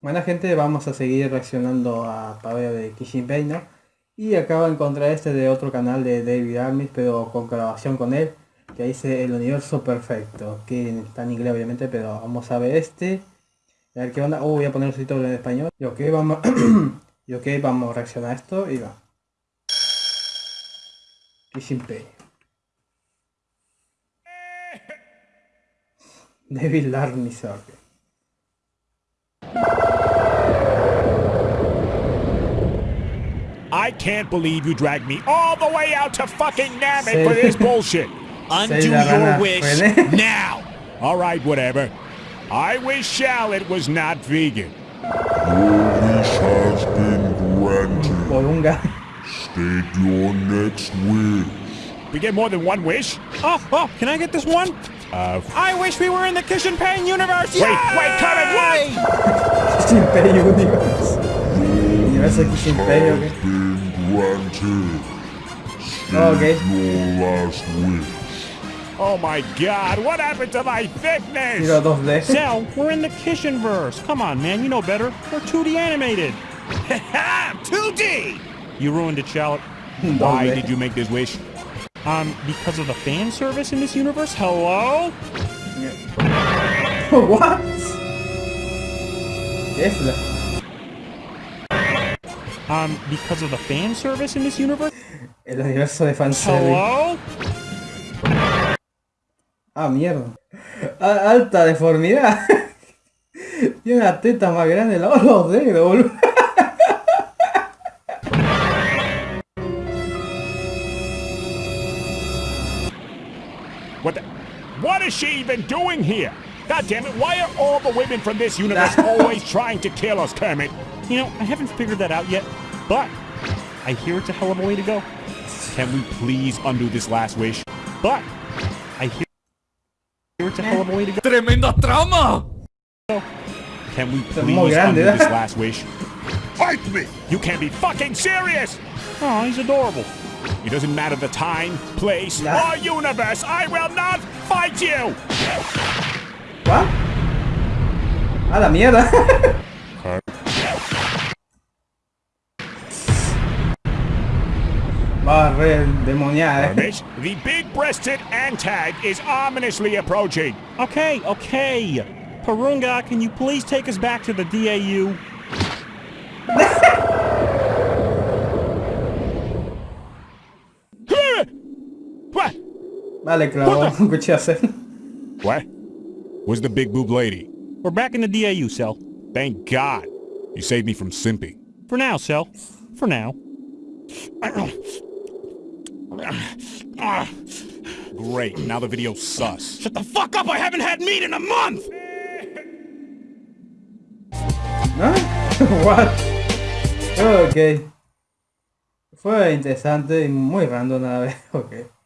Buena gente, vamos a seguir reaccionando a parodia de Kishinbei, ¿no? Y acabo de encontrar este de otro canal de David Armis, pero con grabación con él, que dice el universo perfecto, que está en inglés obviamente, pero vamos a ver este. A ver qué onda. Oh, voy a poner el título en español. Y ok, vamos, y ok, vamos a reaccionar a esto y va. Kishinbei. David Armis, ok. I can't believe you dragged me all the way out to fucking Namek for this bullshit. Undo your wish now. All right, whatever. I wish Shallot was not vegan. Your wish has been granted. Porunga. State your next wish. We get more than one wish? Oh, oh, can I get this one? Uh, I wish we were in the Kishin Pain universe. Wait, wait, Carmen, what? Kishinbei Universe. Universo Kishinbei, ok. Been granted. State Oh, okay. your last wish. Oh my god, what happened to my thickness? Tiro 2D. Cell, we're in the Kishin verse. Come on, man, you know better. We're 2D animated. 2D! You ruined it, Shallot. Why did you make this wish? Um, because of the fan service in this universe? Hello? What? ¿Qué es la? Um, because of the fan service in this universe? El universo de fanservice. Hello? Ah, mierda. A- alta deformidad. Tiene una teta más grande la los dedos, boludo. What the? What is she even doing here? God damn it, why are all the women from this universe always trying to kill us, Kermit? You know, I haven't figured that out yet, but I hear it's a hell of a way to go. Can we please undo this last wish? But I hear it's a hell of a way to go. ¡Tremenda trama! Can we please undo ¿eh? this last wish? Fight me! You can't be fucking serious! Oh, he's adorable. It doesn't matter the time, place, Nah. or universe. I will not fight you! ¿What? A la mierda. Va re demoniada, eh. The big-breasted Antag is ominously approaching. Okay, okay. Porunga, can you please take us back to the DAU? What? Vale, clavó un cuchillazo. What? Where's the big boob lady? We're back in the DAU, Cell. Thank God. You saved me from simping. For now, Cell. For now. Great, now the video's sus. Shut the fuck up! I haven't had meat in a month! ¿No? What? Ok. Fue interesante y muy random a la vez. Ok.